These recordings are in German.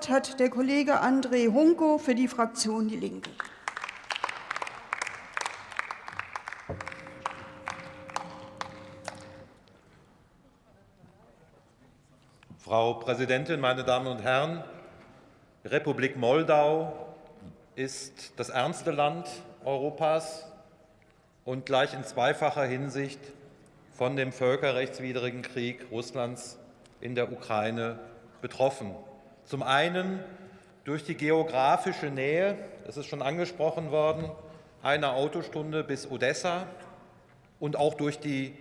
Wort hat der Kollege André Hunko für die Fraktion Die Linke. Frau Präsidentin, meine Damen und Herren! Die Republik Moldau ist das ärmste Land Europas und gleich in zweifacher Hinsicht von dem völkerrechtswidrigen Krieg Russlands in der Ukraine betroffen. Zum einen durch die geografische Nähe, das ist schon angesprochen worden, eine Autostunde bis Odessa und auch durch die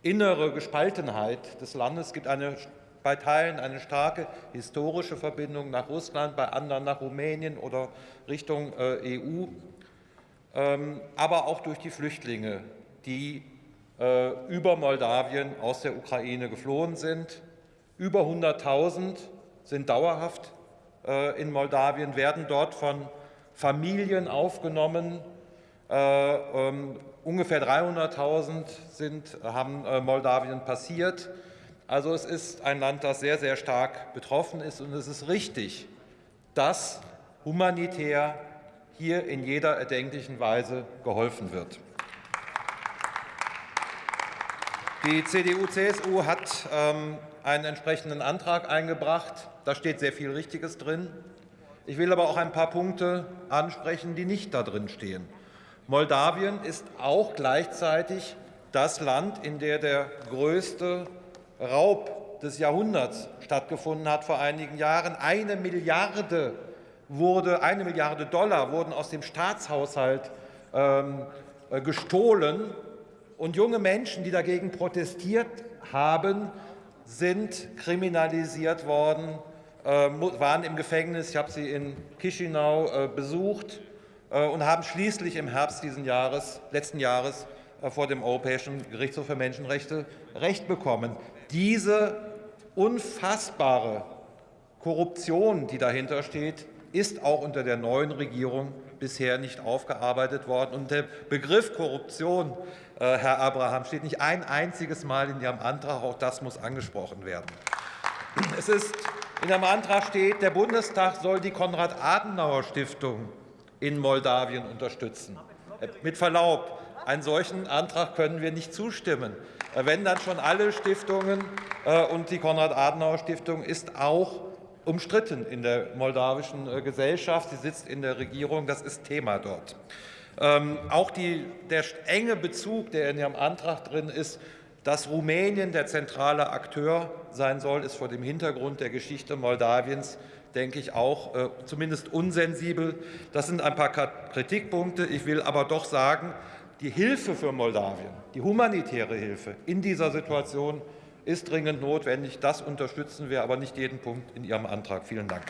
innere Gespaltenheit des Landes. Es gibt eine, bei Teilen eine starke historische Verbindung nach Russland, bei anderen nach Rumänien oder Richtung äh, EU, ähm, aber auch durch die Flüchtlinge, die äh, über Moldawien aus der Ukraine geflohen sind. Über 100.000 sind dauerhaft äh, in Moldawien, werden dort von Familien aufgenommen. Äh, ähm, ungefähr 300.000 haben Moldawien passiert. Also es ist ein Land, das sehr, sehr stark betroffen ist. Und es ist richtig, dass humanitär hier in jeder erdenklichen Weise geholfen wird. Die CDU-CSU hat ähm, einen entsprechenden Antrag eingebracht. Da steht sehr viel Richtiges drin. Ich will aber auch ein paar Punkte ansprechen, die nicht da drin stehen. Moldawien ist auch gleichzeitig das Land, in dem der größte Raub des Jahrhunderts stattgefunden hat vor einigen Jahren. Eine Milliarde, wurde, eine Milliarde Dollar wurden aus dem Staatshaushalt ähm, äh, gestohlen und junge Menschen, die dagegen protestiert haben, sind kriminalisiert worden, waren im Gefängnis. Ich habe sie in Chisinau äh, besucht äh, und haben schließlich im Herbst diesen Jahres, letzten Jahres vor dem Europäischen Gerichtshof für Menschenrechte Recht bekommen. Diese unfassbare Korruption, die dahinter steht, ist auch unter der neuen Regierung bisher nicht aufgearbeitet worden. Und der Begriff Korruption, äh, Herr Abraham, steht nicht ein einziges Mal in Ihrem Antrag. Auch das muss angesprochen werden. Es ist, in Ihrem Antrag steht, der Bundestag soll die Konrad-Adenauer-Stiftung in Moldawien unterstützen. Äh, mit Verlaub, einen solchen Antrag können wir nicht zustimmen. Äh, wenn dann schon alle Stiftungen und die Konrad-Adenauer-Stiftung ist auch umstritten in der moldawischen äh, Gesellschaft. Sie sitzt in der Regierung, das ist Thema dort. Ähm, auch die, der enge Bezug, der in Ihrem Antrag drin ist, dass Rumänien der zentrale Akteur sein soll, ist vor dem Hintergrund der Geschichte Moldawiens, denke ich, auch äh, zumindest unsensibel. Das sind ein paar Kritikpunkte. Ich will aber doch sagen, die Hilfe für Moldawien, die humanitäre Hilfe in dieser Situation ist dringend notwendig. Das unterstützen wir, aber nicht jeden Punkt in Ihrem Antrag. Vielen Dank.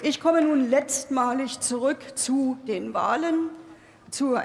Ich komme nun letztmalig zurück zu den Wahlen. Zu